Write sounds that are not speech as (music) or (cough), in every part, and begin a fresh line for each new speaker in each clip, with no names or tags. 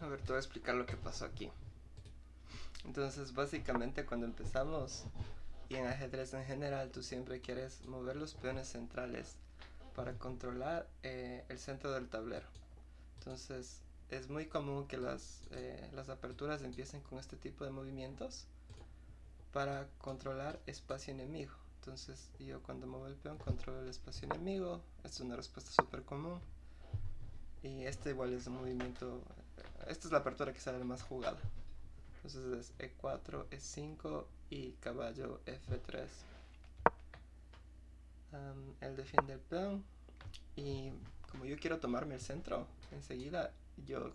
A ver, te voy a explicar lo que pasó aquí. Entonces, básicamente cuando empezamos, y en ajedrez en general, tú siempre quieres mover los peones centrales para controlar eh, el centro del tablero. Entonces, es muy común que las, eh, las aperturas empiecen con este tipo de movimientos para controlar espacio enemigo. Entonces, yo cuando muevo el peón controlo el espacio enemigo. Es una respuesta súper común. Y este igual es un movimiento... Esta es la apertura que sale más jugada. Entonces es E4, E5 y caballo F3. él defiende el peón. Y como yo quiero tomarme el centro, enseguida yo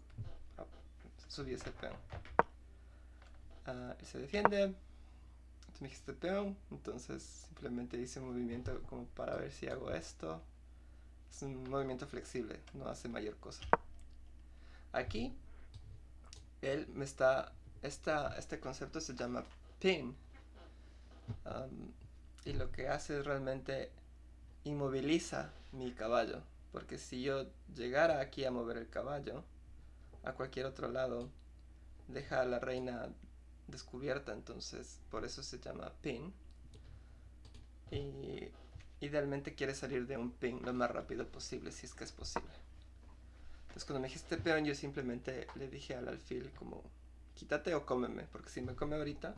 subí ese peón. Ah, él se defiende. me dijiste peón. Entonces simplemente hice un movimiento como para ver si hago esto. Es un movimiento flexible, no hace mayor cosa. Aquí, él me está... Esta, este concepto se llama pin. Y lo que hace es realmente inmoviliza mi caballo. Porque si yo llegara aquí a mover el caballo, a cualquier otro lado, deja a la reina descubierta. Entonces, por eso se llama pin. Y idealmente quiere salir de un ping lo más rápido posible, si es que es posible. Entonces cuando me dijiste peón, yo simplemente le dije al alfil como, quítate o cómeme, porque si me come ahorita,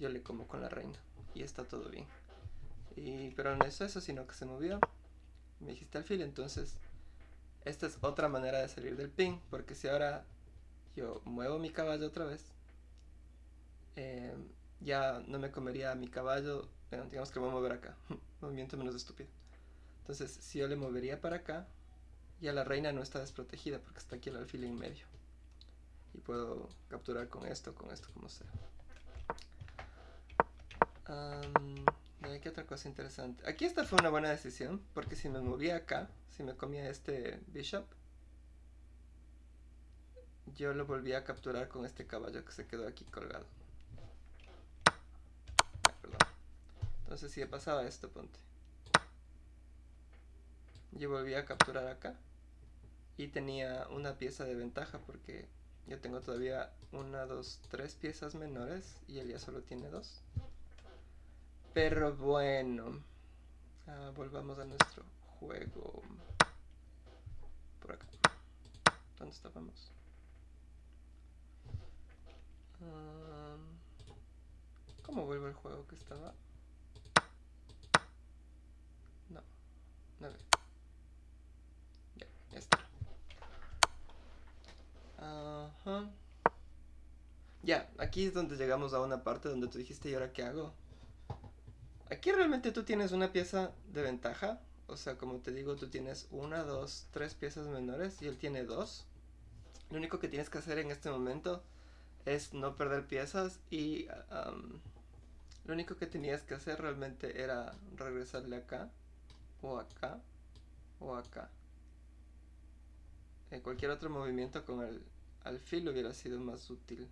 yo le como con la reina. Y está todo bien. Y, pero no es eso, sino que se movió. Me dijiste alfil, entonces esta es otra manera de salir del ping, porque si ahora yo muevo mi caballo otra vez, eh, ya no me comería mi caballo digamos que voy a mover acá. (laughs) Movimiento menos estúpido. Entonces, si yo le movería para acá, ya la reina no está desprotegida porque está aquí el alfil en medio. Y puedo capturar con esto, con esto, como sea. Um, ¿Qué otra cosa interesante? Aquí esta fue una buena decisión, porque si me movía acá, si me comía este bishop, yo lo volvía a capturar con este caballo que se quedó aquí colgado. Entonces si pasaba esto, ponte. Yo volví a capturar acá. Y tenía una pieza de ventaja porque yo tengo todavía una, dos, tres piezas menores y él ya solo tiene dos. Pero bueno. Ah, volvamos a nuestro juego. Por acá. ¿Dónde estábamos? Ah, ¿Cómo vuelvo el juego que estaba? Ya, ya está. Ajá. Ya, aquí es donde llegamos a una parte donde tú dijiste, ¿y ahora qué hago? Aquí realmente tú tienes una pieza de ventaja. O sea, como te digo, tú tienes una, dos, tres piezas menores y él tiene dos. Lo único que tienes que hacer en este momento es no perder piezas y lo único que tenías que hacer realmente era regresarle acá o acá o acá. En cualquier otro movimiento con el alfil hubiera sido más útil.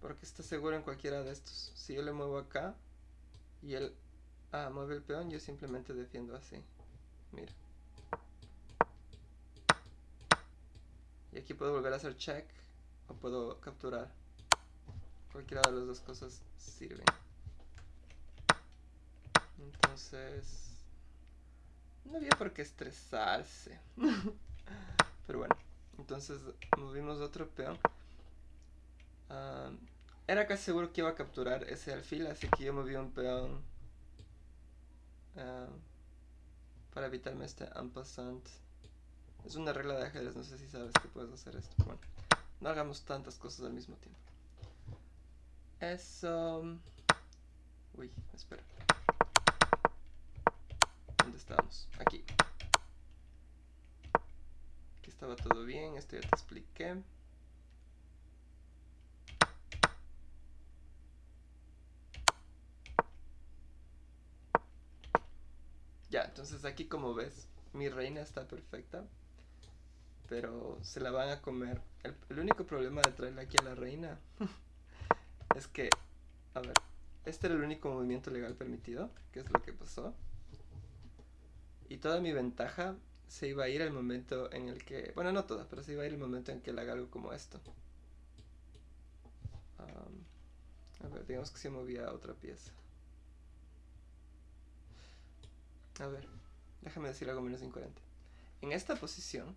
Porque está seguro en cualquiera de estos. Si yo le muevo acá y él ah, mueve el peón, yo simplemente defiendo así. Mira. Y aquí puedo volver a hacer check o puedo capturar. Cualquiera de las dos cosas sirven. Entonces... No había por qué estresarse. (laughs) Pero bueno, entonces movimos otro peón. Ah, era casi seguro que iba a capturar ese alfil, así que yo moví un peón ah, para evitarme este ampassant. Es una regla de ajedrez, no sé si sabes que puedes hacer esto. Bueno, no hagamos tantas cosas al mismo tiempo. Eso... Uy, espera. ¿Dónde estamos? Aquí. Aquí estaba todo bien, esto ya te expliqué. Ya, entonces aquí como ves, mi reina está perfecta. Pero se la van a comer. El, único problema de traerla aquí a la reina (laughs) es que, a ver, este era el único movimiento legal permitido, que es lo que pasó. Y toda mi ventaja se iba a ir el momento en el que, bueno, no todas, pero se iba a ir el momento en que él haga algo como esto. a ver, digamos que se movía otra pieza. A ver, déjame decir algo menos incoherente. En esta posición,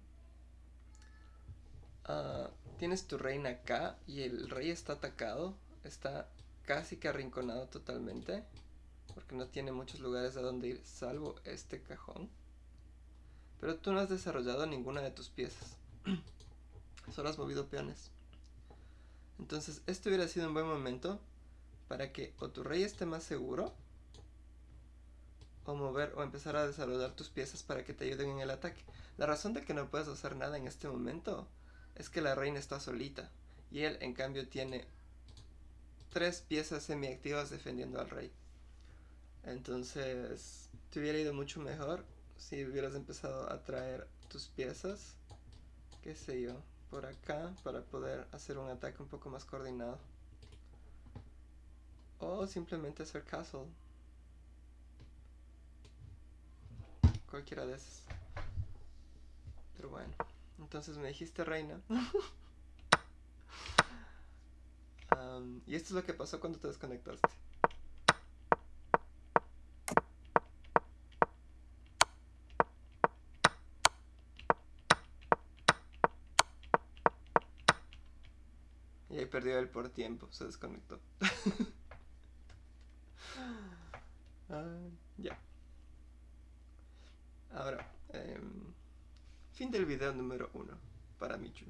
ah, tienes tu reina acá y el rey está atacado, está casi que arrinconado totalmente, porque no tiene muchos lugares a donde ir, salvo este cajón. Pero tú no has desarrollado ninguna de tus piezas. (clears throat) Solo has movido peones. Entonces, este hubiera sido un buen momento para que o tu rey esté más seguro, o mover o empezar a desarrollar tus piezas para que te ayuden en el ataque. La razón de que no puedes hacer nada en este momento es que la reina está solita y él en cambio tiene tres piezas semiactivas defendiendo al rey. Entonces, te hubiera ido mucho mejor si hubieras empezado a traer tus piezas, qué sé yo, por acá para poder hacer un ataque un poco más coordinado. O simplemente hacer castle. Cualquiera de esas. Pero bueno, entonces me dijiste reina. (laughs) y esto es lo que pasó cuando te desconectaste. Y ahí perdió él por tiempo, se desconectó. (laughs) Ah, ya. Ahora, em, fin del video número uno para Michu.